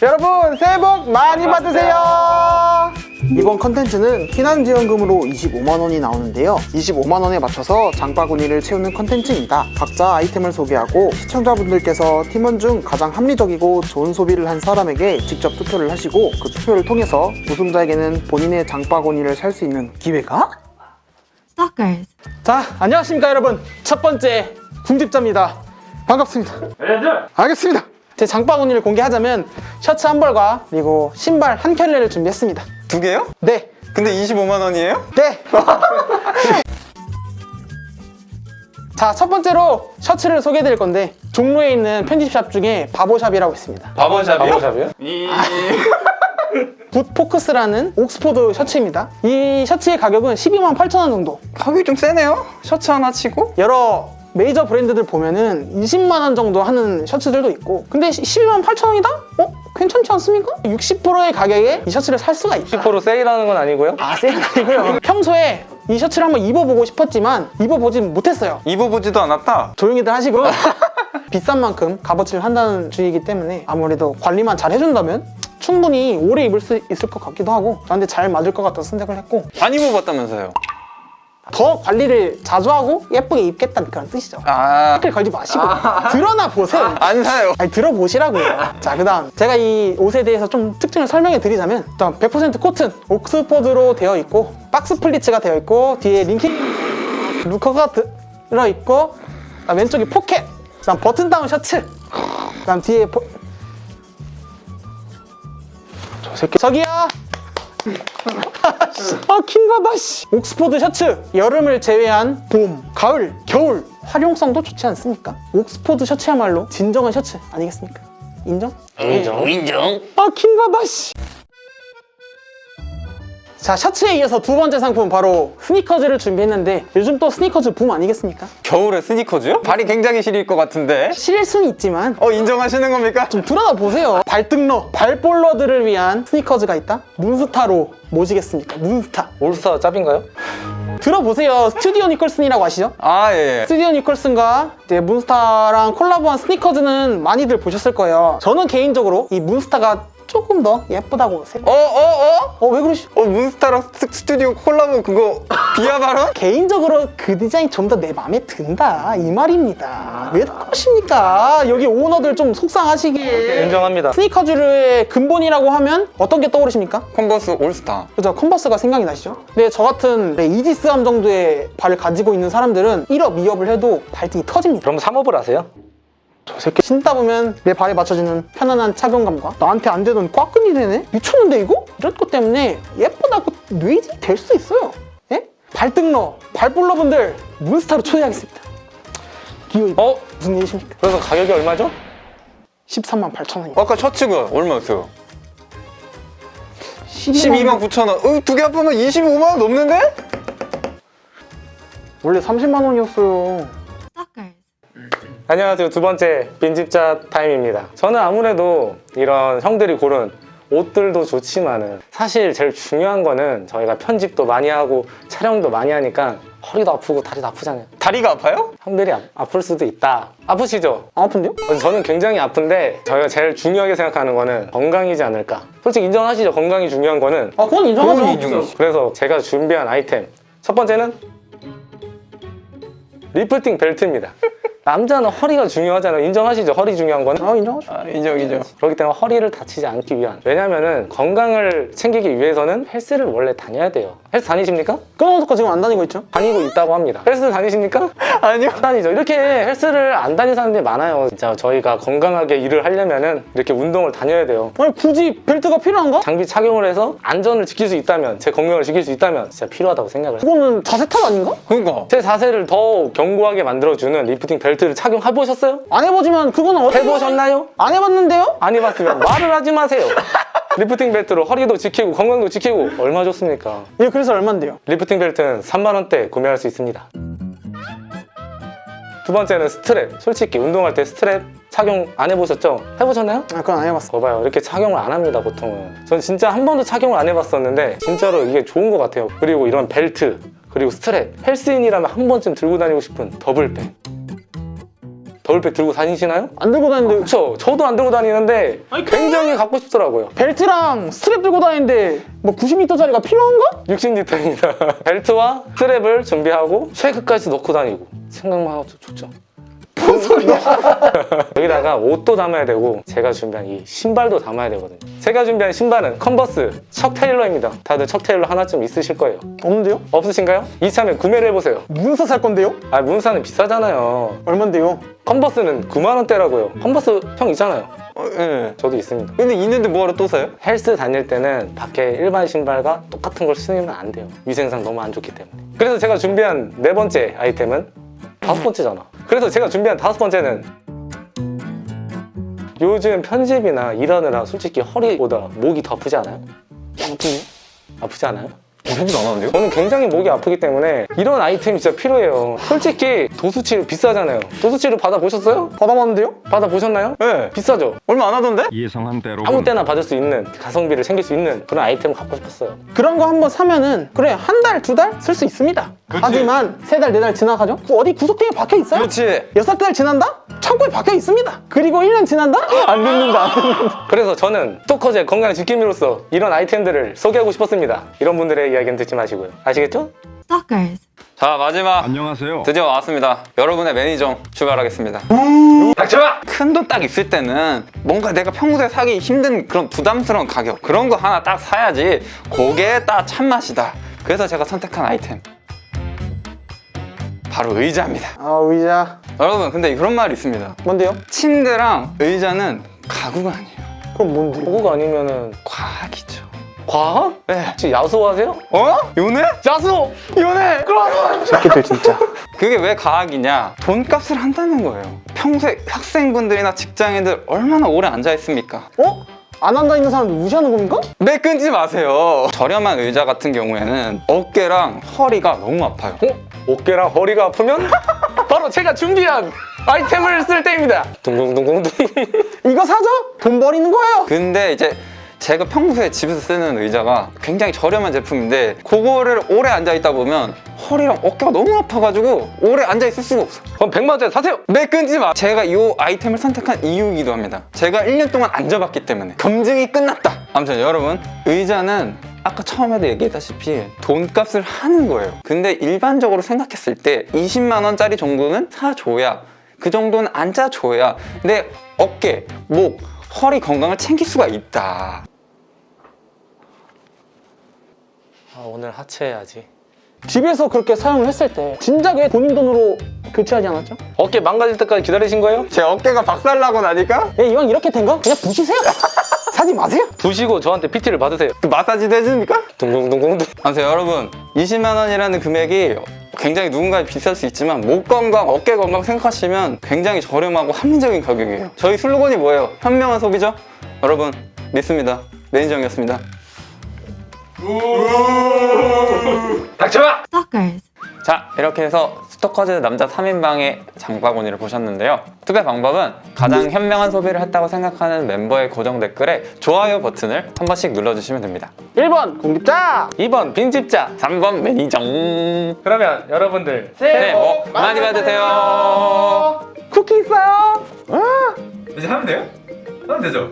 여러분 새해 복 많이 받으세요. 이번 컨텐츠는 피난지원금으로 25만원이 나오는데요. 25만원에 맞춰서 장바구니를 채우는 컨텐츠입니다. 각자 아이템을 소개하고 시청자분들께서 팀원 중 가장 합리적이고 좋은 소비를 한 사람에게 직접 투표를 하시고 그 투표를 통해서 우승자에게는 본인의 장바구니를 살 수 있는 기회가. 자 안녕하십니까 여러분. 첫 번째 궁집자입니다. 반갑습니다. 알겠습니다 제 장바구니를 공개하자면 셔츠 한 벌과 그리고 신발 한 켤레를 준비했습니다 두 개요? 네 근데 25만 원이에요? 네. 자, 첫 번째로 셔츠를 소개해 드릴 건데 종로에 있는 편집샵 중에 바버샵이라고 있습니다. 바버샵이요? 바보샵이요? 굿포크스라는 옥스포드 셔츠입니다. 이 셔츠의 가격은 12만 8천 원 정도. 가격이 좀 세네요? 셔츠 하나 치고? 여러 메이저 브랜드들 보면은 20만 원 정도 하는 셔츠들도 있고 근데 12만 8천 원이다? 어? 괜찮지 않습니까? 60%의 가격에 이 셔츠를 살 수가 있다. 10% 세일하는 건 아니고요. 아, 세일은 아니고요. 평소에 이 셔츠를 한번 입어보고 싶었지만 입어보진 못했어요. 입어보지도 않았다? 조용히들 하시고 비싼 만큼 값어치를 한다는 주의이기 때문에 아무래도 관리만 잘 해준다면 충분히 오래 입을 수 있을 것 같기도 하고 저한테 잘 맞을 것 같아서 선택을 했고 안 입어봤다면서요? 더 관리를 자주 하고 예쁘게 입겠다는 그런 뜻이죠. 아... 태클 걸지 마시고. 들어나 보세요. 안 사요. 아니 들어보시라고요. 자 그 다음 제가 이 옷에 대해서 좀 특징을 설명해 드리자면 일단 100% 코튼 옥스포드로 되어 있고 box pleats가 되어 있고 뒤에 링킹 루커가 들어있고 왼쪽이 포켓 그다음 button down 셔츠 그다음 뒤에 보... 저 새끼. 저기요 아 킹받아 씨 옥스포드 셔츠 여름을 제외한 봄, 가을, 겨울 활용성도 좋지 않습니까? 옥스포드 셔츠야말로 진정한 셔츠 아니겠습니까? 인정? 인정. 인정 아 킹받아 씨 자, 셔츠에 이어서 두 번째 상품 바로 스니커즈를 준비했는데 요즘 또 스니커즈 붐 아니겠습니까? 겨울에 스니커즈요? 발이 굉장히 시릴 것 같은데 시릴 수는 있지만 어 인정하시는 겁니까? 좀 들어나 보세요 발등러, 발볼러들을 위한 스니커즈가 있다? 문스타라고 아십니까? 문스타 올스타 짭인가요? 들어보세요 스튜디오 니콜슨이라고 아시죠? 아 예. 스튜디오 니콜슨과 이제 문스타랑 콜라보한 스니커즈는 많이들 보셨을 거예요 저는 개인적으로 이 문스타가 조금 더 예쁘다고 생각 어? 어? 어? 어 왜 그러시? 어 문스타랑 스- 스튜디오 콜라보 그거 비하 발언? 개인적으로 그 디자인 좀 더 내 마음에 든다 이 말입니다 왜 그러십니까 여기 오너들 좀 속상하시게 인정합니다. 스니커즈의 근본이라고 하면 어떤 게 떠오르십니까? 컨버스 올스타 그죠 컨버스가 생각이 나시죠? 근데 저 같은 네, 이지스함 정도의 발을 가지고 있는 사람들은 1up, 2up을 해도 발등이 터집니다 그럼 3up을 하세요? 저 새끼 신다 보면 내 발에 맞춰지는 편안한 착용감과 나한테 안 되던 꽉끈이 되네? 미쳤는데 이거? 이런 것 때문에 예쁘다고 뇌지 될 수 있어요 예? 발등러, 발볼러분들 문스타로 초대하겠습니다 기호 어? 무슨 일이십니까? 그래서 가격이 얼마죠? 13만 8천 원입니다 아까 셔츠가 얼마였어요? 12만 12만 9천 원 어, 두개 합하면 25만 원 넘는데? 원래 30만 원이었어요 Stalkers. 안녕하세요. 두 번째 빈집자 타임입니다. 저는 아무래도 이런 형들이 고른 옷들도 좋지만은 사실 제일 중요한 거는 저희가 편집도 많이 하고 촬영도 많이 하니까 허리도 아프고 다리도 아프잖아요. 다리가 아파요? 형들이 아, 아플 수도 있다. 아프시죠? 안 아픈데요? 저는 굉장히 아픈데 저희가 제일 중요하게 생각하는 거는 건강이지 않을까. 솔직히 인정하시죠? 건강이 중요한 거는. 아 그건 인정하죠 인정이지. 그래서 제가 준비한 아이템 첫 번째는 리프팅 벨트입니다. 남자는 허리가 중요하잖아요. 인정하시죠? 허리 중요한 거는. 아 인정하죠 아 인정 인정 그렇기 때문에 허리를 다치지 않기 위한 왜냐면은 건강을 챙기기 위해서는 헬스를 원래 다녀야 돼요 헬스 다니십니까? 끊어놓고 지금 안 다니고 있죠? 다니고 있다고 합니다 헬스 다니십니까? 아니요 안 다니죠 이렇게 헬스를 안 다니는 사람들이 많아요 진짜 저희가 건강하게 일을 하려면 은 이렇게 운동을 다녀야 돼요 아니 굳이 벨트가 필요한가? 장비 착용을 해서 안전을 지킬 수 있다면 제 건강을 지킬 수 있다면 진짜 필요하다고 생각을 해요 그거는 자세 탓 아닌가? 그니까 제 자세를 더 견고하게 만들어주는 리프팅 벨트를 착용해보셨어요? 안 해보지만 그거는 어떻게 해보셨나요? 안 해봤는데요? 안 해봤으면 말을 하지 마세요 리프팅 벨트로 허리도 지키고 건강도 지키고 얼마 좋습니까? 예 그래서 얼만데요? 리프팅 벨트는 3만원대 구매할 수 있습니다 두 번째는 스트랩 솔직히 운동할 때 스트랩 착용 안 해보셨죠? 해보셨나요? 아 그건 안 해봤어 거봐요 이렇게 착용을 안 합니다 보통은 전 진짜 한 번도 착용을 안 해봤었는데 진짜로 이게 좋은 것 같아요 그리고 이런 벨트 그리고 스트랩 헬스인이라면 한 번쯤 들고 다니고 싶은 duffel bag duffel bag 들고 다니시나요? 안 들고 다니는데 그렇죠. 저도 안 들고 다니는데 굉장히 갖고 싶더라고요. 벨트랑 스트랩 들고 다니는데 뭐 90리터짜리가 필요한가? 60리터입니다. 벨트와 strap을 준비하고 쉐이크까지 넣고 다니고 생각만 해도 좋죠. 뭔 소리야? 여기다가 옷도 담아야 되고 제가 준비한 이 신발도 담아야 되거든요. 제가 준비한 신발은 컨버스 척 테일러입니다. 다들 척 테일러 하나쯤 있으실 거예요. 없는데요? 없으신가요? 이참에 구매를 해보세요. 문스타 살 건데요? 아 문스타는 비싸잖아요. 얼만데요? 컨버스는 9만 원대라고요. 컨버스 형 있잖아요. 어, 예. 저도 있습니다. 근데 있는데 뭐하러 또 사요? 헬스 다닐 때는 밖에 일반 신발과 똑같은 걸 신으면 안 돼요. 위생상 너무 안 좋기 때문에. 그래서 제가 준비한 네 번째 아이템은 다섯 번째잖아. 그래서 제가 준비한 다섯 번째는 요즘 편집이나 일하느라 솔직히 허리보다 목이 더 아프지 않아요? 아프지 않아요? 편집 안 하는데요? 저는 굉장히 목이 아프기 때문에 이런 아이템이 진짜 필요해요. 솔직히 도수치료 비싸잖아요. 도수치료 받아보셨어요? 받아봤는데요? 받아보셨나요? 네. 비싸죠? 얼마 안 하던데? 예상한 대로 아무 때나 받을 수 있는 가성비를 챙길 수 있는 그런 아이템을 갖고 싶었어요. 그런 거 한번 사면은 그래 한 달, 두 달 쓸 수 있습니다 하지만 세 달, 네 달 지나가죠? 그 어디 구석탱이에 박혀 있어요? 그렇지. 여섯 달 지난다? 창고에 박혀 있습니다 그리고 1년 지난다? 안 듣는다 안 듣는다 그래서 저는 스토커즈의 건강 지킴이로서 이런 아이템들을 소개하고 싶었습니다. 이런 분들의 이야기는 듣지 마시고요. 아시겠죠? Stalkers. 자 마지막 안녕하세요. 드디어 왔습니다. 여러분의 매니저 출발하겠습니다. 닥쳐봐! 큰 돈 딱 있을 때는 뭔가 내가 평소에 사기 힘든 그런 부담스러운 가격 그런 거 하나 딱 사야지 그게 딱 참맛이다. 그래서 제가 선택한 아이템 바로 의자입니다. 아 의자 여러분 근데 그런 말이 있습니다. 뭔데요? 침대랑 의자는 가구가 아니에요. 그럼 뭔데요? 그거가 아니면은 과학이죠. 과학? 네. 혹시 야수하세요? 어? 요네? 야수! 요네! 새끼들 진짜 그게 왜 과학이냐? 돈값을 한다는 거예요. 평소에 학생분들이나 직장인들 얼마나 오래 앉아 있습니까? 어? 안 앉아 있는 사람들 무시하는 겁니까? 매 끊지 마세요. 저렴한 의자 같은 경우에는 어깨랑 허리가 너무 아파요. 어? 어깨랑 허리가 아프면 바로 제가 준비한 아이템을 쓸 때입니다. 둥둥둥둥둥. 이거 사죠? 돈 버리는 거예요 근데 이제 제가 평소에 집에서 쓰는 의자가 굉장히 저렴한 제품인데 그거를 오래 앉아 있다 보면 허리랑 어깨가 너무 아파가지고 오래 앉아 있을 수가 없어. 그럼 100만 원짜리 사세요. 매 끊지 마. 제가 이 아이템을 선택한 이유이기도 합니다. 제가 1년 동안 앉아봤기 때문에 검증이 끝났다. 아무튼 여러분 의자는 아까 처음에도 얘기했다시피 돈값을 하는 거예요. 근데 일반적으로 생각했을 때 20만 원짜리 정도는 사줘야 그 정도는 앉아줘야 내 어깨, 목, 허리 건강을 챙길 수가 있다. 아, 오늘 하체해야지. 집에서 그렇게 사용을 했을 때 진작에 본인 돈으로 교체하지 않았죠? 어깨 망가질 때까지 기다리신 거예요? 제 어깨가 박살나고 나니까 예, 이왕 이렇게 된 거 그냥 부시세요 사지 마세요 부시고 저한테 PT를 받으세요. 그 마사지도 해줍니까? 둥둥둥둥둥. 아무튼 여러분 20만 원이라는 금액이 굉장히 누군가에 비쌀 수 있지만 목 건강, 어깨 건강 생각하시면 굉장히 저렴하고 합리적인 가격이에요 저희 슬로건이 뭐예요? 현명한 소비죠? 여러분 믿습니다 매니저였습니다 Stalkers. 자 이렇게 해서 스토커즈 남자 3인방의 장바구니를 보셨는데요 투표 방법은 가장 현명한 소비를 했다고 생각하는 멤버의 고정 댓글에 좋아요 버튼을 한 번씩 눌러주시면 됩니다 1번 공깁자 2번 빈집자. 3번 매니저 그러면 여러분들 새해 복 많이 받으세요 쿠키 있어요? 아. 이제 하면 돼요? 하면 되죠?